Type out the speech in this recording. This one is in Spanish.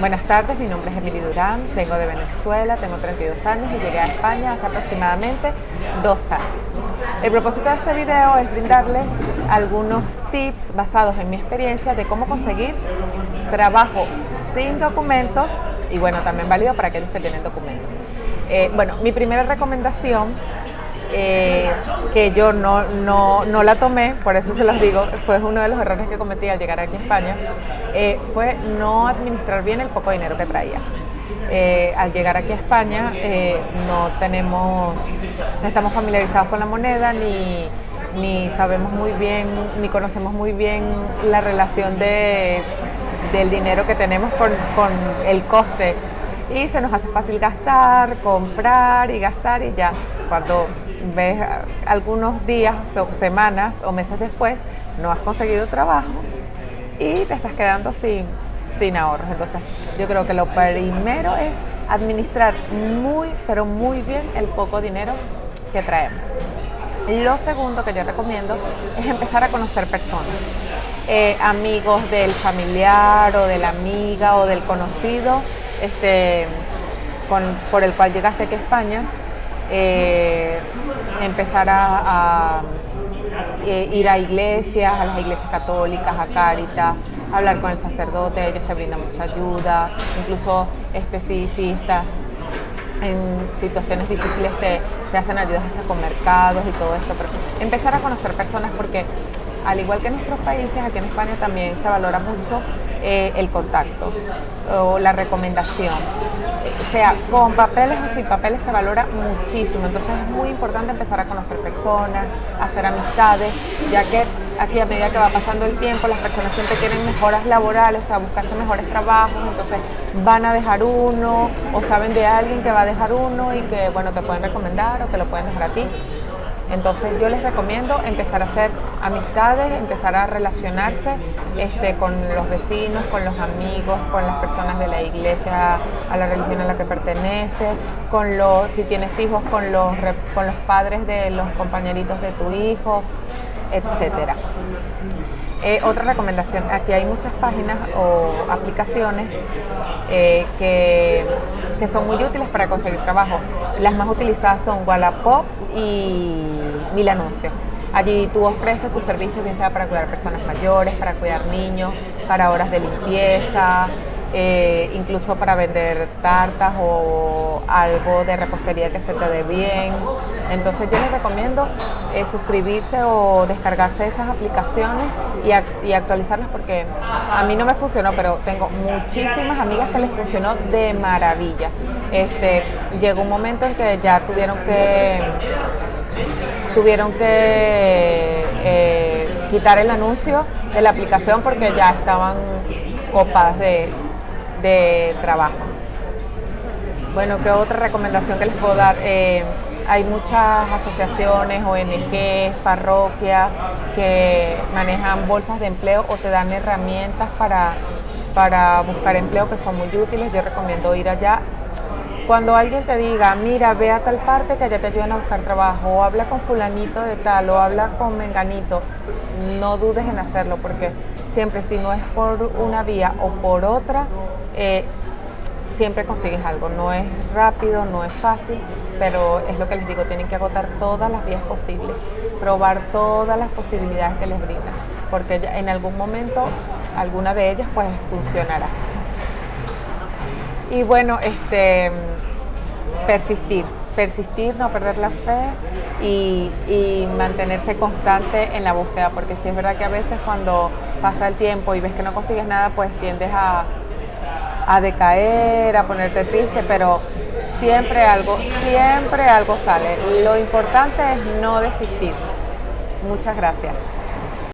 Buenas tardes, mi nombre es Emily Durán, vengo de Venezuela, tengo 32 años y llegué a España hace aproximadamente dos años. El propósito de este video es brindarles algunos tips basados en mi experiencia de cómo conseguir trabajo sin documentos y bueno, también válido para aquellos que tienen documentos. Eh, bueno, mi primera recomendación eh, que yo no, no, la tomé, por eso se los digo, fue uno de los errores que cometí al llegar aquí a España, eh, fue no administrar bien el poco dinero que traía. Eh, al llegar aquí a España no tenemos, no estamos familiarizados con la moneda ni, ni sabemos muy bien, ni conocemos muy bien la relación de, del dinero que tenemos con, con el coste y se nos hace fácil gastar, comprar y gastar y ya cuando ves algunos días o semanas o meses después no has conseguido trabajo y te estás quedando sin, sin ahorros. Entonces yo creo que lo primero es administrar muy, pero muy bien el poco dinero que traemos. Lo segundo que yo recomiendo es empezar a conocer personas. Eh, amigos del familiar o de la amiga o del conocido este, por el cual llegaste aquí a España eh, empezar a, eh, ir a iglesias, a las iglesias católicas, a Cáritas, hablar con el sacerdote, ellos te brindan mucha ayuda, incluso este sí estás en situaciones difíciles te, te hacen ayudas hasta con mercados y todo esto, pero empezar a conocer personas porque al igual que en nuestros países, aquí en España también se valora mucho eh, el contacto o la recomendación. O sea, con papeles o sin papeles se valora muchísimo, entonces es muy importante empezar a conocer personas, hacer amistades, ya que aquí a medida que va pasando el tiempo las personas siempre quieren mejoras laborales, o sea, buscarse mejores trabajos, entonces van a dejar uno o saben de alguien que va a dejar uno y que, bueno, te pueden recomendar o te lo pueden dejar a ti. Entonces yo les recomiendo empezar a hacer amistades, empezar a relacionarse este, con los vecinos, con los amigos, con las personas de la iglesia, a la religión a la que pertenece, con los, si tienes hijos, con los, con los padres de los compañeritos de tu hijo, etcétera. Eh, otra recomendación, aquí hay muchas páginas o aplicaciones eh, que, que, son muy útiles para conseguir trabajo. Las más utilizadas son Wallapop y Mil Anuncios. Allí tú ofreces tus servicios, bien sea para cuidar personas mayores, para cuidar niños, para horas de limpieza, eh, incluso para vender tartas o algo de repostería que se te dé bien. Entonces yo les recomiendo eh, suscribirse o descargarse esas aplicaciones y, actualizarlas porque a mí no me funcionó, pero tengo muchísimas amigas que les funcionó de maravilla. Este, llegó un momento en que ya tuvieron que tuvieron que eh, quitar el anuncio de la aplicación porque ya estaban copadas de, de trabajo. Bueno, ¿qué otra recomendación que les puedo dar? Eh, hay muchas asociaciones, ONG, parroquias que manejan bolsas de empleo o te dan herramientas para, para buscar empleo que son muy útiles. Yo recomiendo ir allá. Cuando alguien te diga, mira, ve a tal parte que allá te ayudan a buscar trabajo, o habla con fulanito de tal, o habla con menganito, no dudes en hacerlo, porque siempre si no es por una vía o por otra, eh, siempre consigues algo. No es rápido, no es fácil, pero es lo que les digo, tienen que agotar todas las vías posibles, probar todas las posibilidades que les brindan, porque en algún momento alguna de ellas pues funcionará. Y bueno, este persistir, persistir, no perder la fe y, mantenerse constante en la búsqueda, porque si es verdad que a veces cuando pasa el tiempo y ves que no consigues nada, pues tiendes a, a decaer, a ponerte triste, pero siempre algo, siempre algo sale. Lo importante es no desistir. Muchas gracias.